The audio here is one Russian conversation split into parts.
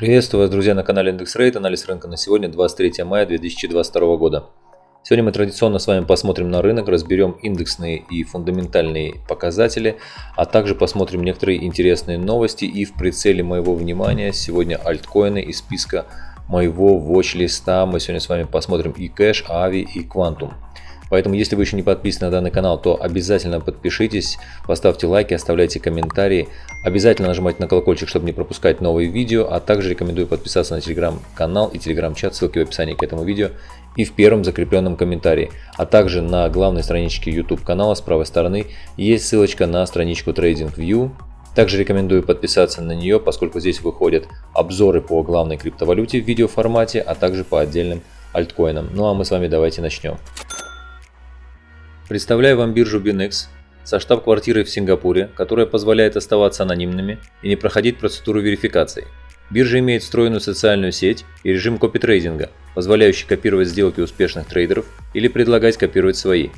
Приветствую вас, друзья, на канале Индекс Рейд. Анализ рынка на сегодня, 23 мая 2022 года. Сегодня мы традиционно с вами посмотрим на рынок, разберем индексные и фундаментальные показатели, а также посмотрим некоторые интересные новости и в прицеле моего внимания сегодня альткоины из списка моего watch-листа. Мы сегодня с вами посмотрим и кэш, ави и квантум. Поэтому, если вы еще не подписаны на данный канал, то обязательно подпишитесь, поставьте лайки, оставляйте комментарии. Обязательно нажимайте на колокольчик, чтобы не пропускать новые видео. А также рекомендую подписаться на телеграм-канал и телеграм-чат, ссылки в описании к этому видео и в первом закрепленном комментарии. А также на главной страничке YouTube канала с правой стороны есть ссылочка на страничку TradingView. Также рекомендую подписаться на нее, поскольку здесь выходят обзоры по главной криптовалюте в видеоформате, а также по отдельным альткоинам. Ну а мы с вами давайте начнем. Представляю вам биржу Binex со штаб-квартирой в Сингапуре, которая позволяет оставаться анонимными и не проходить процедуру верификации. Биржа имеет встроенную социальную сеть и режим копитрейдинга, позволяющий копировать сделки успешных трейдеров или предлагать копировать свои.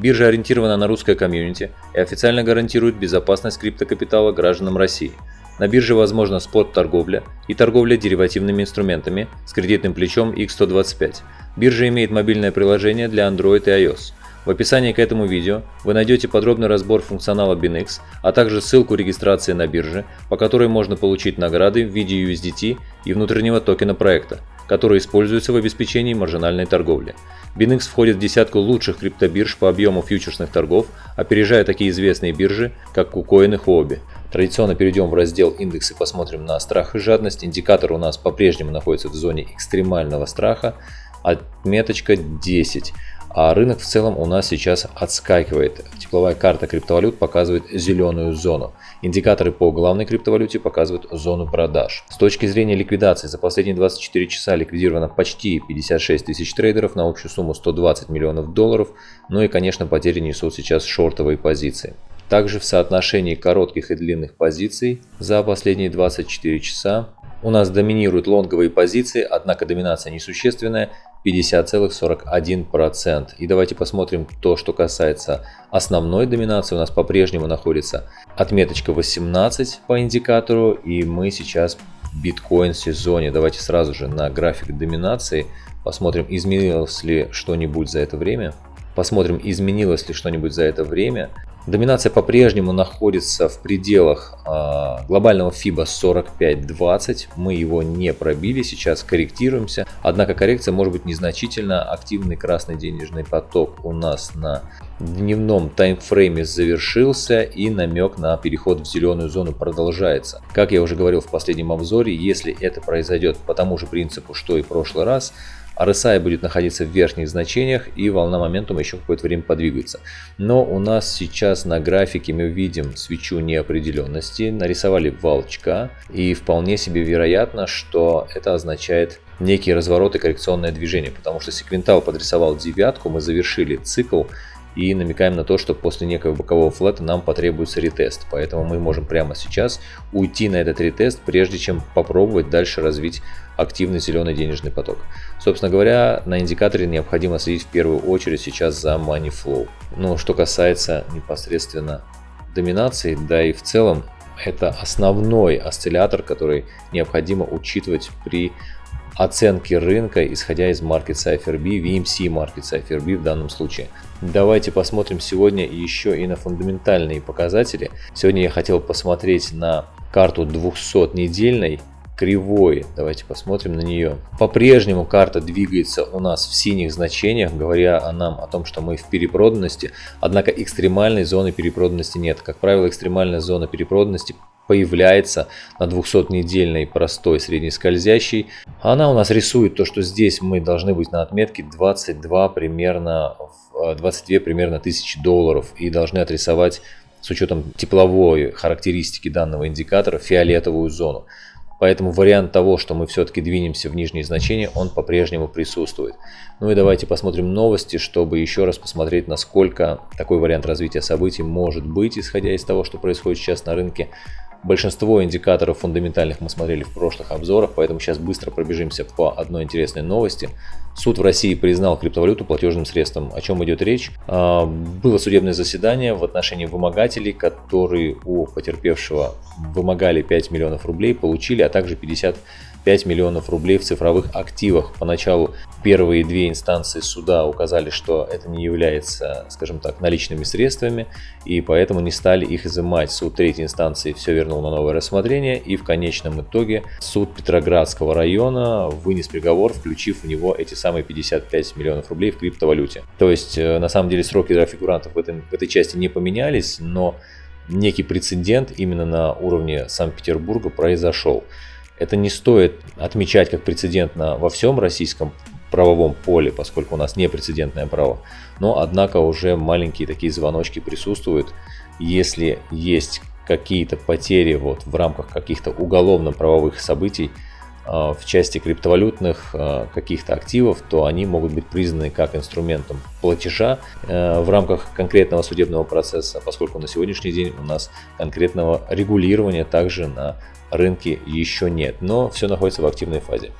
Биржа ориентирована на русское комьюнити и официально гарантирует безопасность криптокапитала гражданам России. На бирже возможна спот-торговля и торговля деривативными инструментами с кредитным плечом X125. Биржа имеет мобильное приложение для Android и iOS. В описании к этому видео вы найдете подробный разбор функционала BinX, а также ссылку регистрации на бирже, по которой можно получить награды в виде USDT и внутреннего токена проекта, который используется в обеспечении маржинальной торговли. BinX входит в десятку лучших криптобирж по объему фьючерсных торгов, опережая такие известные биржи, как KuCoin и Huobi. Традиционно перейдем в раздел индексы посмотрим на страх и жадность. Индикатор у нас по-прежнему находится в зоне экстремального страха, отметочка 10 а рынок в целом у нас сейчас отскакивает. Тепловая карта криптовалют показывает зеленую зону. Индикаторы по главной криптовалюте показывают зону продаж. С точки зрения ликвидации за последние 24 часа ликвидировано почти 56 тысяч трейдеров на общую сумму 120 миллионов долларов. Ну и конечно потери несут сейчас шортовые позиции. Также в соотношении коротких и длинных позиций за последние 24 часа у нас доминируют лонговые позиции, однако доминация несущественная 50,41%. И давайте посмотрим то, что касается основной доминации. У нас по-прежнему находится отметочка 18 по индикатору. И мы сейчас в биткоин сезоне. Давайте сразу же на график доминации посмотрим, изменилось ли что-нибудь за это время. Посмотрим, изменилось ли что-нибудь за это время. Доминация по-прежнему находится в пределах э, глобального FIBA 45-20. Мы его не пробили, сейчас корректируемся. Однако коррекция может быть незначительно. Активный красный денежный поток у нас на дневном таймфрейме завершился и намек на переход в зеленую зону продолжается. Как я уже говорил в последнем обзоре, если это произойдет по тому же принципу, что и в прошлый раз, RSI будет находиться в верхних значениях и волна моментума еще какое-то время подвигается. Но у нас сейчас на графике мы видим свечу неопределенности, нарисовали волчка и вполне себе вероятно, что это означает некий разворот и коррекционное движение, потому что секвентал подрисовал девятку, мы завершили цикл и намекаем на то, что после некого бокового флета нам потребуется ретест. Поэтому мы можем прямо сейчас уйти на этот ретест, прежде чем попробовать дальше развить активный зеленый денежный поток. Собственно говоря, на индикаторе необходимо следить в первую очередь сейчас за money flow. Но что касается непосредственно доминации, да и в целом это основной осциллятор, который необходимо учитывать при оценки рынка, исходя из Market Cypher B, VMC Market Cypher B в данном случае. Давайте посмотрим сегодня еще и на фундаментальные показатели. Сегодня я хотел посмотреть на карту 200-недельной кривой. Давайте посмотрим на нее. По-прежнему карта двигается у нас в синих значениях, говоря о нам о том, что мы в перепроданности. Однако экстремальной зоны перепроданности нет. Как правило, экстремальная зона перепроданности появляется на 200-недельной простой среднескользящей. Она у нас рисует то, что здесь мы должны быть на отметке 22 примерно, 22 примерно тысячи долларов и должны отрисовать с учетом тепловой характеристики данного индикатора фиолетовую зону. Поэтому вариант того, что мы все-таки двинемся в нижние значения, он по-прежнему присутствует. Ну и давайте посмотрим новости, чтобы еще раз посмотреть, насколько такой вариант развития событий может быть, исходя из того, что происходит сейчас на рынке. Большинство индикаторов фундаментальных мы смотрели в прошлых обзорах, поэтому сейчас быстро пробежимся по одной интересной новости. Суд в России признал криптовалюту платежным средством. О чем идет речь? А, было судебное заседание в отношении вымогателей, которые у потерпевшего вымогали 5 миллионов рублей, получили, а также 50 5 миллионов рублей в цифровых активах. Поначалу первые две инстанции суда указали, что это не является, скажем так, наличными средствами, и поэтому не стали их изымать. Суд третьей инстанции все вернул на новое рассмотрение, и в конечном итоге суд Петроградского района вынес приговор, включив в него эти самые 55 миллионов рублей в криптовалюте. То есть, э, на самом деле, сроки для фигурантов в, этом, в этой части не поменялись, но некий прецедент именно на уровне Санкт-Петербурга произошел. Это не стоит отмечать как прецедент на, во всем российском правовом поле, поскольку у нас не прецедентное право. Но, однако, уже маленькие такие звоночки присутствуют. Если есть какие-то потери вот в рамках каких-то уголовно-правовых событий, в части криптовалютных а, каких-то активов, то они могут быть признаны как инструментом платежа э, в рамках конкретного судебного процесса, поскольку на сегодняшний день у нас конкретного регулирования также на рынке еще нет, но все находится в активной фазе.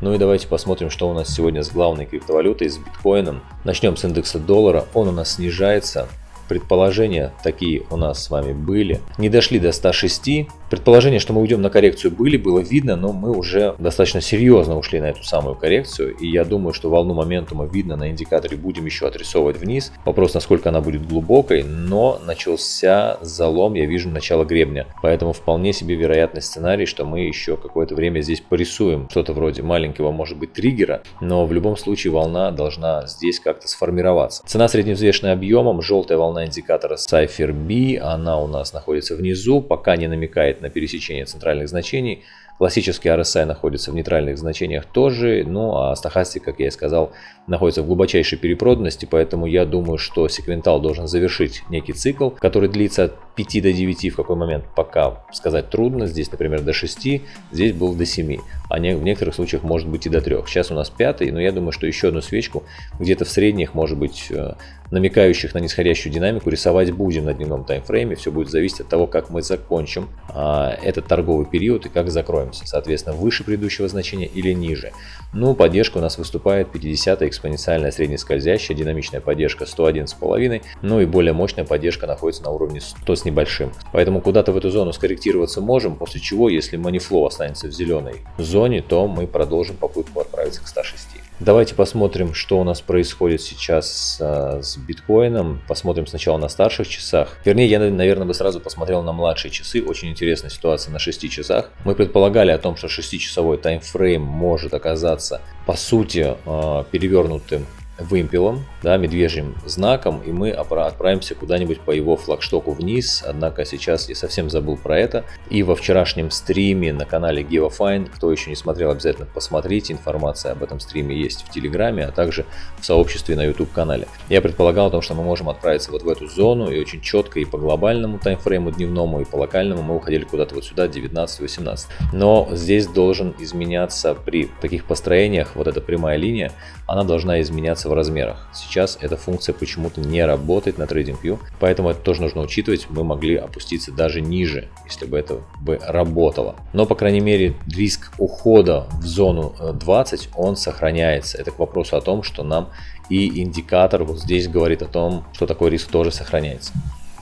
Ну и давайте посмотрим, что у нас сегодня с главной криптовалютой, с биткоином. Начнем с индекса доллара, он у нас снижается Предположения такие у нас с вами были. Не дошли до 106. Предположение, что мы уйдем на коррекцию были, было видно, но мы уже достаточно серьезно ушли на эту самую коррекцию. И я думаю, что волну моментума видно на индикаторе будем еще отрисовывать вниз. Вопрос, насколько она будет глубокой, но начался залом, я вижу начало гребня. Поэтому вполне себе вероятный сценарий, что мы еще какое-то время здесь порисуем. Что-то вроде маленького, может быть, триггера. Но в любом случае волна должна здесь как-то сформироваться. Цена средневзвешенная объемом, желтая волна индикатора Cypher B, она у нас находится внизу, пока не намекает на пересечение центральных значений. Классический RSI находится в нейтральных значениях тоже, ну а стахастик, как я и сказал, находится в глубочайшей перепроданности, поэтому я думаю, что секвентал должен завершить некий цикл, который длится 5 до 9 в какой момент пока сказать трудно. Здесь, например, до 6, здесь был до 7, а не, в некоторых случаях может быть и до 3. Сейчас у нас пятый, но я думаю, что еще одну свечку где-то в средних, может быть, э, намекающих на нисходящую динамику, рисовать будем на дневном таймфрейме. Все будет зависеть от того, как мы закончим а, этот торговый период и как закроемся. Соответственно, выше предыдущего значения или ниже. Ну, поддержка у нас выступает 50 экспоненциальная среднескользящая, динамичная поддержка 101,5, ну и более мощная поддержка находится на уровне 100 небольшим. Поэтому куда-то в эту зону скорректироваться можем, после чего, если манифлоу останется в зеленой зоне, то мы продолжим попытку отправиться к 106. Давайте посмотрим, что у нас происходит сейчас а, с биткоином. Посмотрим сначала на старших часах. Вернее, я, наверное, бы сразу посмотрел на младшие часы. Очень интересная ситуация на 6 часах. Мы предполагали о том, что 6-часовой таймфрейм может оказаться, по сути, а, перевернутым вымпелом, да, медвежьим знаком, и мы отправимся куда-нибудь по его флагштоку вниз. Однако сейчас я совсем забыл про это. И во вчерашнем стриме на канале GeoFine, кто еще не смотрел, обязательно посмотрите. Информация об этом стриме есть в Телеграме, а также в сообществе на YouTube канале. Я предполагал о том, что мы можем отправиться вот в эту зону, и очень четко и по глобальному таймфрейму дневному, и по локальному мы уходили куда-то вот сюда, 19-18. Но здесь должен изменяться при таких построениях, вот эта прямая линия, она должна изменяться меняться в размерах. Сейчас эта функция почему-то не работает на TradingView, поэтому это тоже нужно учитывать. Мы могли опуститься даже ниже, если бы это бы работало. Но, по крайней мере, риск ухода в зону 20, э, он сохраняется. Это к вопросу о том, что нам и индикатор вот здесь говорит о том, что такой риск тоже сохраняется.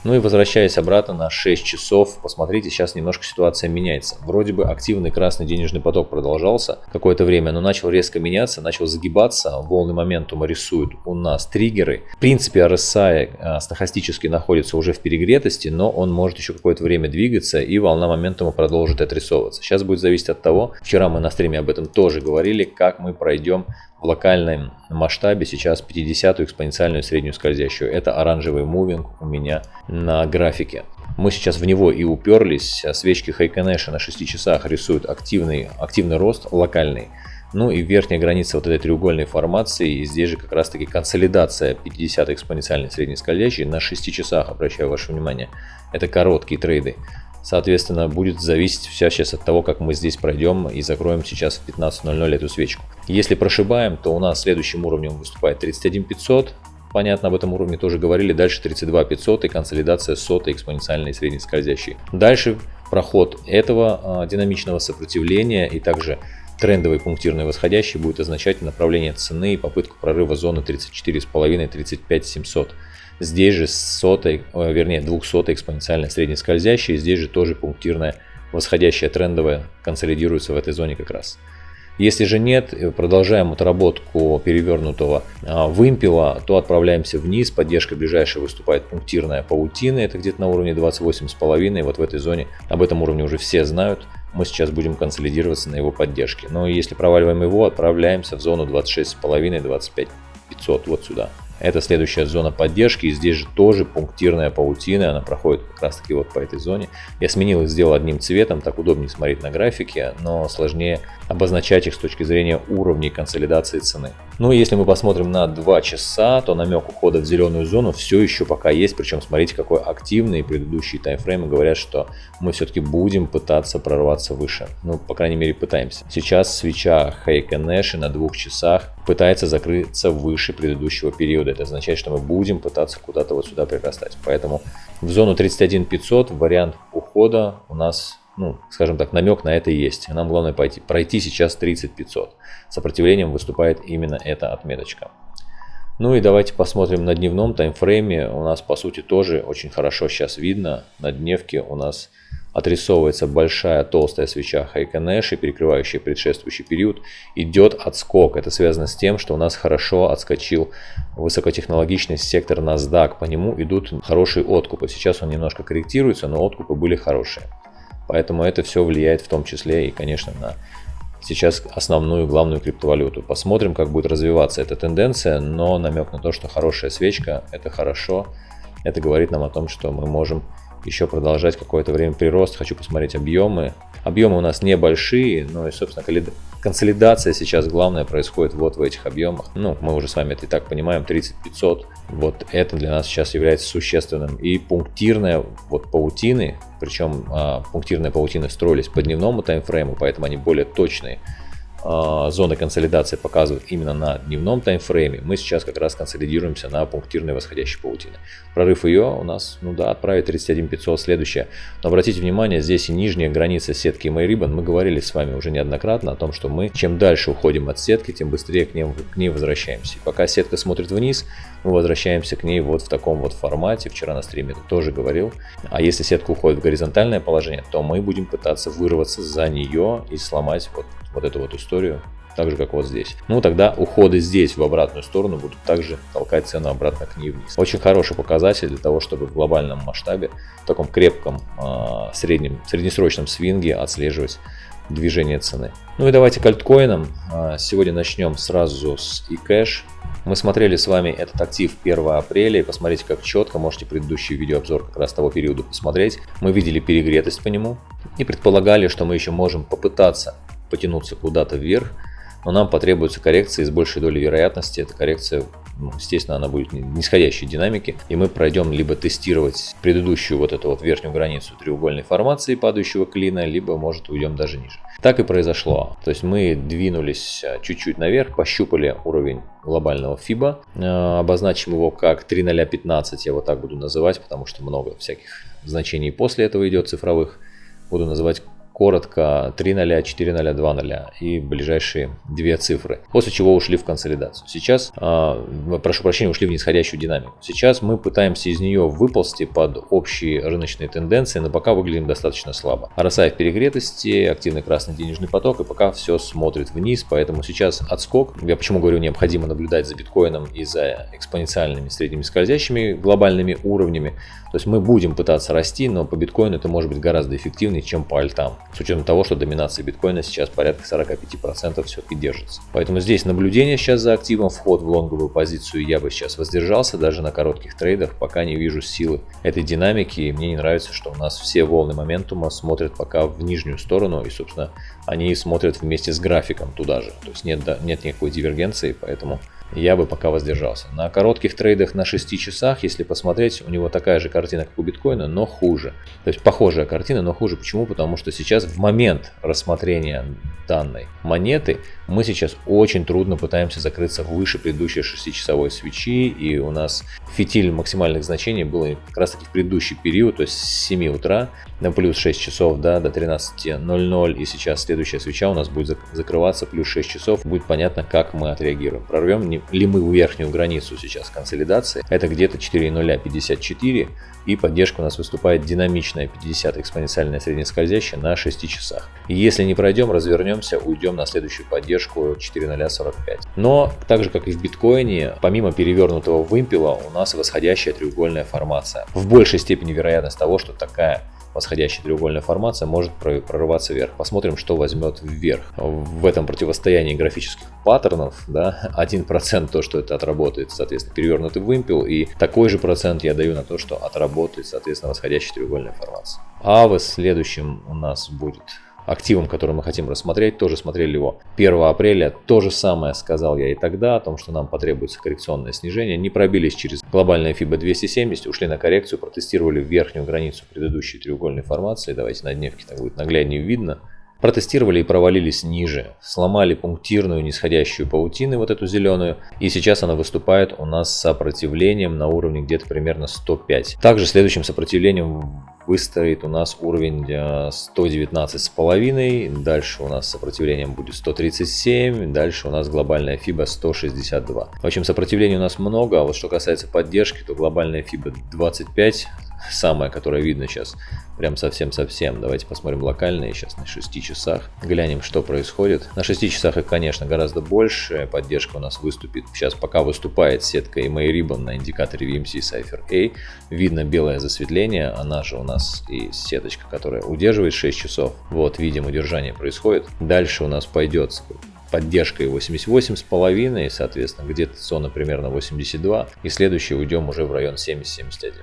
Ну и возвращаясь обратно на 6 часов, посмотрите, сейчас немножко ситуация меняется. Вроде бы активный красный денежный поток продолжался какое-то время, но начал резко меняться, начал загибаться, волны моментума рисуют у нас триггеры. В принципе, RSI а, стахастически находится уже в перегретости, но он может еще какое-то время двигаться и волна моментума продолжит отрисовываться. Сейчас будет зависеть от того, вчера мы на стриме об этом тоже говорили, как мы пройдем в локальном масштабе сейчас 50-ю экспоненциальную среднюю скользящую. Это оранжевый мувинг у меня на графике. Мы сейчас в него и уперлись. Свечки Хайконеша на 6 часах рисуют активный, активный рост локальный. Ну и верхняя граница вот этой треугольной формации, и здесь же как раз таки консолидация 50 экспоненциальной средней скользящей на 6 часах, обращаю ваше внимание. Это короткие трейды. Соответственно, будет зависеть все сейчас от того, как мы здесь пройдем и закроем сейчас в 15.00 эту свечку. Если прошибаем, то у нас следующим уровнем выступает 31500. Понятно, об этом уровне тоже говорили. Дальше 32500 и консолидация сотой экспоненциальной средней скользящей. Дальше проход этого а, динамичного сопротивления и также трендовый пунктирный восходящий будет означать направление цены и попытку прорыва зоны 34,5-35,700. Здесь же сотой, э, вернее 200 экспоненциальная среднескользящая, здесь же тоже пунктирная восходящая трендовая консолидируется в этой зоне как раз. Если же нет, продолжаем отработку перевернутого а, вымпела, то отправляемся вниз. Поддержка ближайшая выступает пунктирная паутина, это где-то на уровне 28,5. Вот в этой зоне, об этом уровне уже все знают. Мы сейчас будем консолидироваться на его поддержке. Но если проваливаем его, отправляемся в зону 26,5-25 500 вот сюда. Это следующая зона поддержки. И здесь же тоже пунктирная паутина. Она проходит как раз таки вот по этой зоне. Я сменил и сделал одним цветом. Так удобнее смотреть на графике, но сложнее обозначать их с точки зрения уровней консолидации цены. Ну если мы посмотрим на 2 часа, то намек ухода в зеленую зону все еще пока есть. Причем смотрите, какой активный предыдущие таймфреймы говорят, что мы все-таки будем пытаться прорваться выше. Ну, по крайней мере, пытаемся. Сейчас свеча Хейка Нэши на двух часах пытается закрыться выше предыдущего периода. Это означает, что мы будем пытаться куда-то вот сюда прирастать. Поэтому в зону 31 500 вариант ухода у нас, ну, скажем так, намек на это есть. Нам главное пойти, пройти сейчас 30 500. Сопротивлением выступает именно эта отметочка. Ну и давайте посмотрим на дневном таймфрейме. У нас по сути тоже очень хорошо сейчас видно. На дневке у нас отрисовывается большая толстая свеча Хайконэши, перекрывающая предшествующий период, идет отскок. Это связано с тем, что у нас хорошо отскочил высокотехнологичный сектор NASDAQ. По нему идут хорошие откупы. Сейчас он немножко корректируется, но откупы были хорошие. Поэтому это все влияет в том числе и, конечно, на сейчас основную главную криптовалюту. Посмотрим, как будет развиваться эта тенденция, но намек на то, что хорошая свечка – это хорошо. Это говорит нам о том, что мы можем еще продолжать какое-то время прирост. Хочу посмотреть объемы. Объемы у нас небольшие, но и, собственно, консолидация сейчас главное происходит вот в этих объемах. Ну, мы уже с вами это и так понимаем, 3500. Вот это для нас сейчас является существенным. И пунктирная вот паутины, причем а, пунктирные паутины строились по дневному таймфрейму, поэтому они более точные. А, зоны консолидации показывают именно на дневном таймфрейме, мы сейчас как раз консолидируемся на пунктирной восходящей паутине. Прорыв ее у нас, ну да, отправит 31500 следующее. Но обратите внимание, здесь и нижняя граница сетки MyRibbon. Мы говорили с вами уже неоднократно о том, что мы чем дальше уходим от сетки, тем быстрее к, ним, к ней возвращаемся. И пока сетка смотрит вниз, мы возвращаемся к ней вот в таком вот формате. Вчера на стриме тоже говорил. А если сетка уходит в горизонтальное положение, то мы будем пытаться вырваться за нее и сломать вот вот эту вот историю, так же как вот здесь. Ну тогда уходы здесь в обратную сторону будут также толкать цену обратно к ней вниз. Очень хороший показатель для того, чтобы в глобальном масштабе, в таком крепком э, среднем, среднесрочном свинге отслеживать движение цены. Ну и давайте к альткоинам. А, сегодня начнем сразу с eCash. Мы смотрели с вами этот актив 1 апреля и посмотрите как четко, можете предыдущий видеообзор как раз того периода посмотреть. Мы видели перегретость по нему и предполагали, что мы еще можем попытаться потянуться куда-то вверх, но нам потребуется коррекция и с большей долей вероятности эта коррекция, ну, естественно, она будет нисходящей динамики, и мы пройдем либо тестировать предыдущую вот эту вот верхнюю границу треугольной формации падающего клина, либо может уйдем даже ниже. Так и произошло. То есть мы двинулись а, чуть-чуть наверх, пощупали уровень глобального FIBA, а, обозначим его как 3015, я вот так буду называть, потому что много всяких значений после этого идет цифровых. Буду называть коротко 3.0, 4.0, 2.0 и ближайшие две цифры. После чего ушли в консолидацию. Сейчас, э, прошу прощения, ушли в нисходящую динамику. Сейчас мы пытаемся из нее выползти под общие рыночные тенденции, но пока выглядим достаточно слабо. RSI в перегретости, активный красный денежный поток и пока все смотрит вниз, поэтому сейчас отскок. Я почему говорю, необходимо наблюдать за биткоином и за экспоненциальными средними скользящими глобальными уровнями. То есть мы будем пытаться расти, но по биткоину это может быть гораздо эффективнее, чем по альтам. С учетом того, что доминация биткоина сейчас порядка 45% все-таки держится. Поэтому здесь наблюдение сейчас за активом, вход в лонговую позицию я бы сейчас воздержался, даже на коротких трейдах, пока не вижу силы этой динамики. И мне не нравится, что у нас все волны моментума смотрят пока в нижнюю сторону, и, собственно, они смотрят вместе с графиком туда же. То есть нет, нет никакой дивергенции, поэтому я бы пока воздержался. На коротких трейдах на 6 часах, если посмотреть, у него такая же картина, как у биткоина, но хуже. То есть похожая картина, но хуже. Почему? Потому что сейчас в момент рассмотрения данной монеты мы сейчас очень трудно пытаемся закрыться выше предыдущей 6-часовой свечи. И у нас фитиль максимальных значений был как раз таки в предыдущий период, то есть с 7 утра на плюс 6 часов да, до 13.00. И сейчас следующая свеча у нас будет закрываться плюс 6 часов. Будет понятно, как мы отреагируем. Прорвем ли мы верхнюю границу сейчас консолидации. Это где-то 4.054 и поддержка у нас выступает динамичная 50 экспоненциальная среднескользящая на 6 часах. Если не пройдем, развернемся, уйдем на следующую поддержку 4.045. Но так же как и в биткоине, помимо перевернутого вымпела у нас восходящая треугольная формация. В большей степени вероятность того, что такая восходящая треугольная формация может прорываться вверх. Посмотрим, что возьмет вверх. В этом противостоянии графических паттернов, да, 1% то, что это отработает, соответственно, перевернутый вымпел, и такой же процент я даю на то, что отработает, соответственно, восходящая треугольная формация. А в следующем у нас будет активом, который мы хотим рассмотреть, тоже смотрели его 1 апреля. То же самое сказал я и тогда, о том, что нам потребуется коррекционное снижение. Не пробились через глобальное FIBA 270, ушли на коррекцию, протестировали верхнюю границу предыдущей треугольной формации. Давайте на дневке так будет нагляднее видно. Протестировали и провалились ниже, сломали пунктирную нисходящую паутину, вот эту зеленую, и сейчас она выступает у нас с сопротивлением на уровне где-то примерно 105. Также следующим сопротивлением выстоит у нас уровень 119,5, э, дальше у нас сопротивлением будет 137, дальше у нас глобальная FIBA 162. В общем, сопротивлений у нас много, а вот что касается поддержки, то глобальная FIBA 25, самое, которое видно сейчас, прям совсем-совсем. Давайте посмотрим локальные сейчас на 6 часах, глянем, что происходит. На 6 часах их, конечно, гораздо больше, поддержка у нас выступит. Сейчас пока выступает сетка EMA Ribbon на индикаторе VMC Cypher A, видно белое засветление, она же у нас и сеточка, которая удерживает 6 часов. Вот, видим, удержание происходит. Дальше у нас пойдет поддержкой 88,5, соответственно, где-то зона примерно 82, и следующий уйдем уже в район 70-71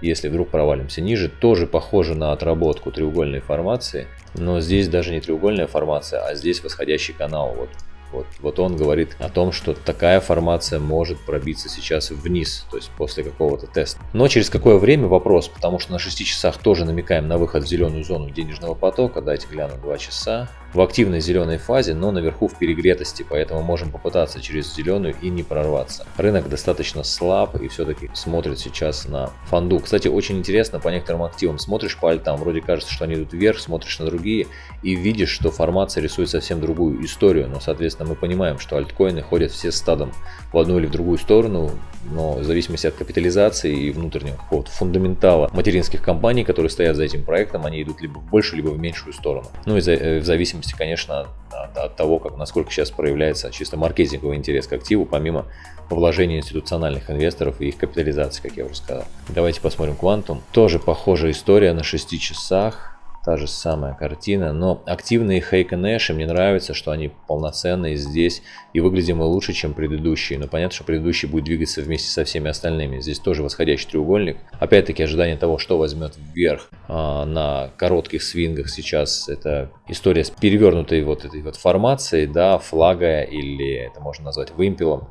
если вдруг провалимся ниже, тоже похоже на отработку треугольной формации, но здесь даже не треугольная формация, а здесь восходящий канал. Вот вот, вот он говорит о том, что такая формация может пробиться сейчас вниз, то есть после какого-то теста. Но через какое время вопрос, потому что на 6 часах тоже намекаем на выход в зеленую зону денежного потока. Дайте гляну 2 часа. В активной зеленой фазе, но наверху в перегретости, поэтому можем попытаться через зеленую и не прорваться. Рынок достаточно слаб и все-таки смотрит сейчас на фонду. Кстати, очень интересно по некоторым активам. Смотришь по альтам, вроде кажется, что они идут вверх, смотришь на другие и видишь, что формация рисует совсем другую историю, но соответственно Соответственно, мы понимаем, что альткоины ходят все стадом в одну или в другую сторону, но в зависимости от капитализации и внутреннего какого-то фундаментала материнских компаний, которые стоят за этим проектом, они идут либо в большую, либо в меньшую сторону. Ну и э, в зависимости, конечно, от, от того, как, насколько сейчас проявляется чисто маркетинговый интерес к активу, помимо вложений институциональных инвесторов и их капитализации, как я уже сказал. Давайте посмотрим Quantum. Тоже похожая история на 6 часах та же самая картина, но активные Хейк и Нэши, мне нравится, что они полноценные здесь и выглядим мы лучше, чем предыдущие, но понятно, что предыдущий будет двигаться вместе со всеми остальными. Здесь тоже восходящий треугольник. Опять-таки ожидание того, что возьмет вверх а, на коротких свингах сейчас, это история с перевернутой вот этой вот формацией, да, флага или это можно назвать вымпелом,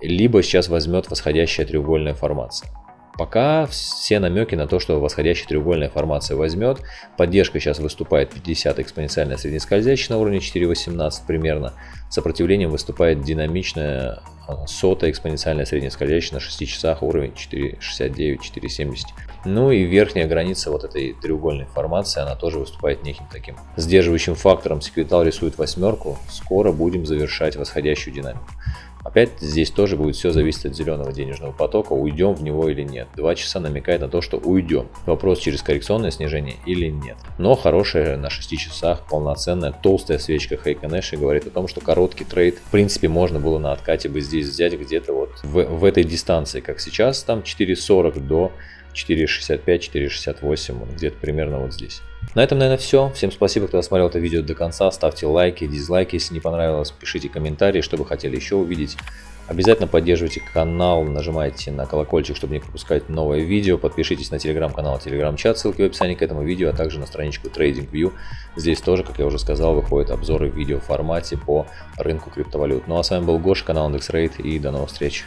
либо сейчас возьмет восходящая треугольная формация. Пока все намеки на то, что восходящая треугольная формация возьмет. Поддержка сейчас выступает 50 экспоненциальная среднескользящая на уровне 4.18 примерно. Сопротивлением выступает динамичная а, сотая экспоненциальная среднескользящая на 6 часах уровень 4.69, 4.70. Ну и верхняя граница вот этой треугольной формации, она тоже выступает неким таким сдерживающим фактором. Секвитал рисует восьмерку, скоро будем завершать восходящую динамику. Опять здесь тоже будет все зависеть от зеленого денежного потока, уйдем в него или нет. Два часа намекает на то, что уйдем. Вопрос через коррекционное снижение или нет. Но хорошая на 6 часах полноценная толстая свечка Хейка говорит о том, что короткий трейд в принципе можно было на откате бы здесь взять где-то вот в, в этой дистанции, как сейчас, там 4.40 до 4.65, 4.68, где-то примерно вот здесь. На этом, наверное, все. Всем спасибо, кто досмотрел это видео до конца. Ставьте лайки, дизлайки, если не понравилось. Пишите комментарии, что вы хотели еще увидеть. Обязательно поддерживайте канал, нажимайте на колокольчик, чтобы не пропускать новое видео. Подпишитесь на телеграм-канал, телеграм-чат, ссылки в описании к этому видео, а также на страничку TradingView. Здесь тоже, как я уже сказал, выходят обзоры в видеоформате по рынку криптовалют. Ну а с вами был Гоша, канал IndexRate и до новых встреч.